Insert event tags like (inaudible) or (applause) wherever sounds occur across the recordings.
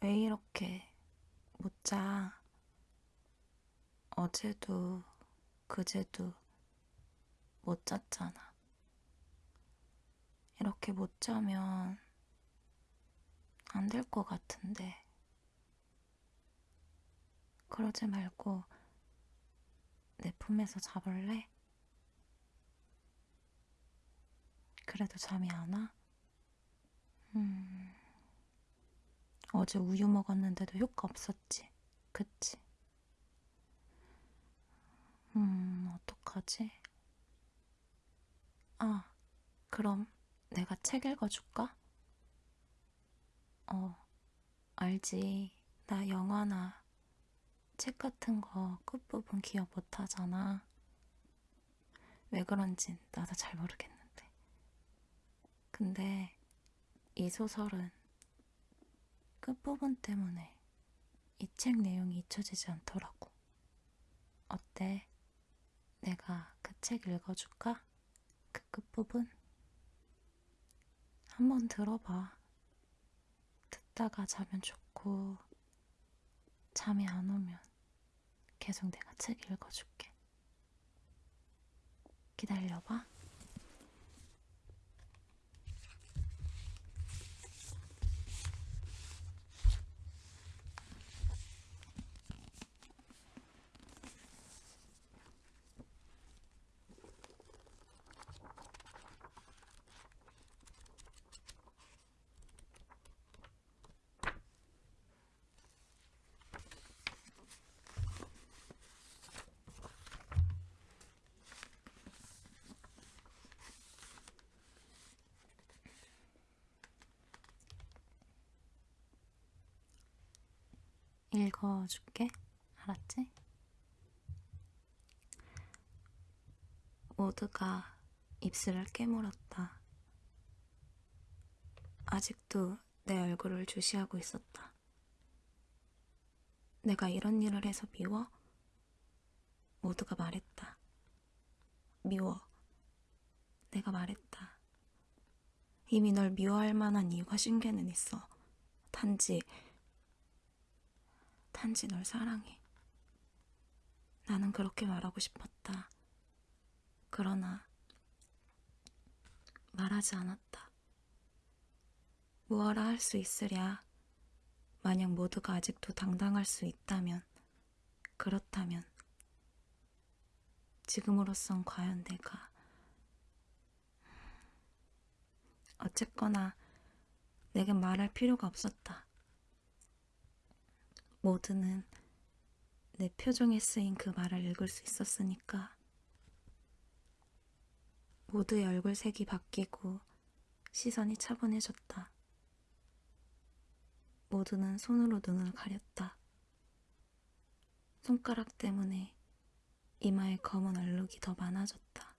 왜 이렇게 못 자? 어제도 그제도 못 잤잖아. 이렇게 못 자면 안 될 것 같은데. 그러지 말고 내 품에서 자볼래? 그래도 잠이 안 와? 음, 어제 우유 먹었는데도 효과 없었지. 그치? 음, 어떡하지? 아, 그럼 내가 책 읽어줄까? 어, 알지. 나 영화나 책 같은 거 끝부분 기억 못 하잖아. 왜 그런진 나도 잘 모르겠는데. 근데 이 소설은 끝부분 때문에 이 책 내용이 잊혀지지 않더라고. 어때? 내가 그 책 읽어줄까? 그 끝부분? 한번 들어봐. 듣다가 자면 좋고, 잠이 안 오면 계속 내가 책 읽어줄게. 기다려봐. 읽어줄게. 알았지? 모두가 입술을 깨물었다. 아직도 내 얼굴을 주시하고 있었다. 내가 이런 일을 해서 미워? 모두가 말했다. 미워. 내가 말했다. 이미 널 미워할 만한 이유가 신개는 있어. 단지 단지 널 사랑해. 나는 그렇게 말하고 싶었다. 그러나 말하지 않았다. 무엇라 할 수 있으랴. 만약 모두가 아직도 당당할 수 있다면, 그렇다면, 지금으로선 과연 내가, 어쨌거나, 내겐 말할 필요가 없었다. 모두는 내 표정에 쓰인 그 말을 읽을 수 있었으니까 모두의 얼굴색이 바뀌고 시선이 차분해졌다. 모두는 손으로 눈을 가렸다. 손가락 때문에 이마에 검은 얼룩이 더 많아졌다.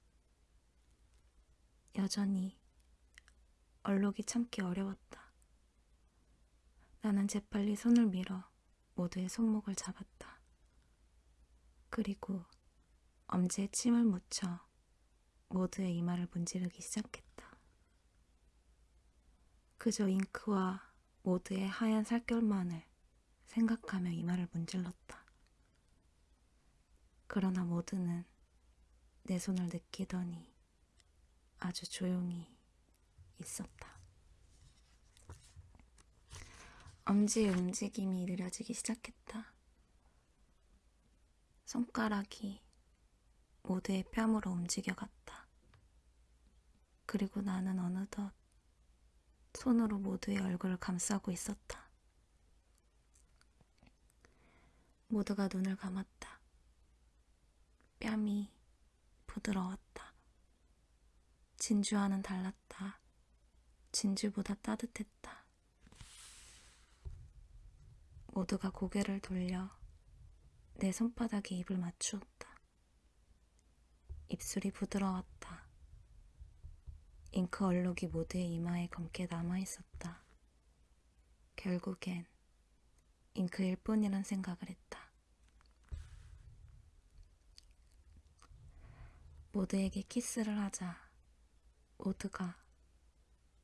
여전히 얼룩이 참기 어려웠다. 나는 재빨리 손을 밀어 모두의 손목을 잡았다. 그리고 엄지에 침을 묻혀 모두의 이마를 문지르기 시작했다. 그저 잉크와 모두의 하얀 살결만을 생각하며 이마를 문질렀다. 그러나 모두는 내 손을 느끼더니 아주 조용히 있었다. 엄지의 움직임이 느려지기 시작했다. 손가락이 모두의 뺨으로 움직여갔다. 그리고 나는 어느덧 손으로 모두의 얼굴을 감싸고 있었다. 모두가 눈을 감았다. 뺨이 부드러웠다. 진주와는 달랐다. 진주보다 따뜻했다. 모두가 고개를 돌려 내 손바닥에 입을 맞추었다. 입술이 부드러웠다. 잉크 얼룩이 모두의 이마에 검게 남아있었다. 결국엔 잉크일 뿐이란 생각을 했다. 모두에게 키스를 하자 모두가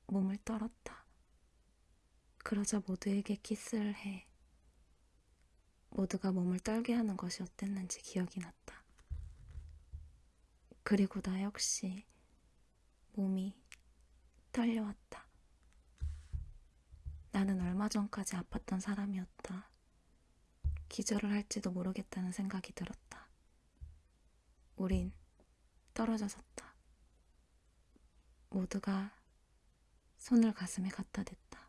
몸을 떨었다. 그러자 모두에게 키스를 해. 모두가 몸을 떨게 하는 것이 어땠는지 기억이 났다. 그리고 나 역시 몸이 떨려왔다. 나는 얼마 전까지 아팠던 사람이었다. 기절을 할지도 모르겠다는 생각이 들었다. 우린 떨어져 섰다. 모두가 손을 가슴에 갖다 댔다.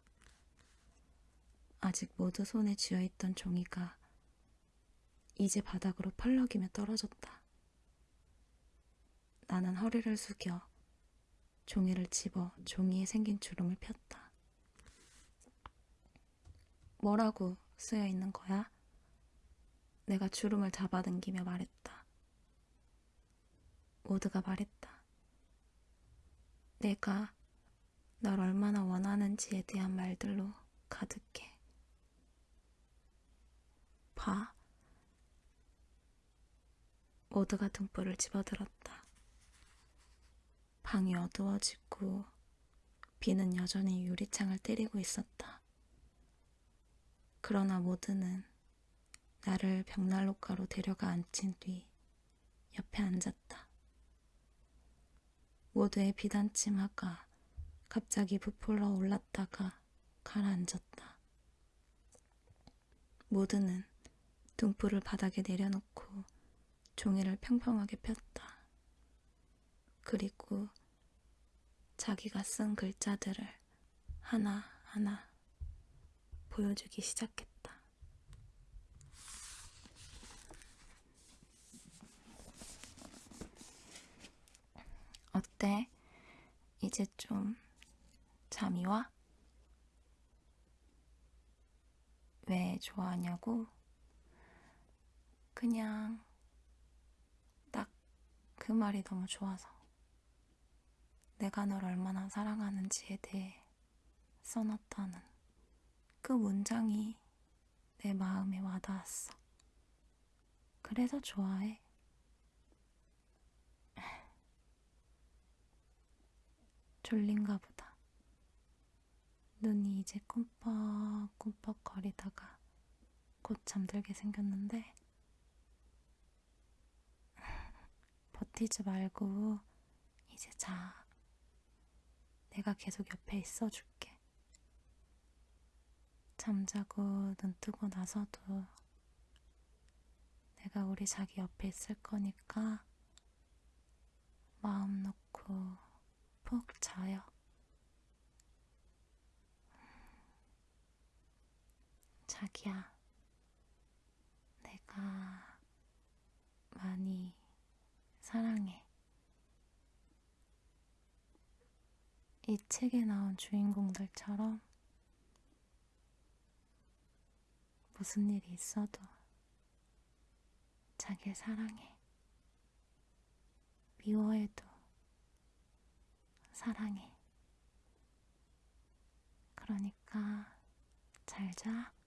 아직 모두 손에 쥐어있던 종이가 이제 바닥으로 펄럭이며 떨어졌다. 나는 허리를 숙여 종이를 집어 종이에 생긴 주름을 폈다. 뭐라고 쓰여 있는 거야? 내가 주름을 잡아당기며 말했다. 모두가 말했다. 내가 널 얼마나 원하는지에 대한 말들로 가득해. 봐. 모두가 등불을 집어들었다. 방이 어두워지고 비는 여전히 유리창을 때리고 있었다. 그러나 모두는 나를 벽난로가로 데려가 앉힌 뒤 옆에 앉았다. 모두의 비단 치마가 갑자기 부풀어 올랐다가 가라앉았다. 모두는 등불을 바닥에 내려놓고 종이를 평평하게 폈다. 그리고 자기가 쓴 글자들을 하나하나 보여주기 시작했다. 어때? 이제 좀 잠이 와? 왜 좋아하냐고? 그냥 딱 그 말이 너무 좋아서. 내가 널 얼마나 사랑하는지에 대해 써놨다는 그 문장이 내 마음에 와닿았어. 그래서 좋아해. (laughs) 졸린가 보다. 눈이 이제 꿈뻑꿈뻑 거리다가 곧 잠들게 생겼는데 버티지 말고 이제 자. 내가 계속 옆에 있어줄게. 잠자고 눈 뜨고 나서도 내가 우리 자기 옆에 있을 거니까 마음 놓고 푹 자요. 자기야, 내가 많이 사랑해. 이 책에 나온 주인공들처럼 무슨 일이 있어도 자기를 사랑해. 미워해도 사랑해. 그러니까 잘 자.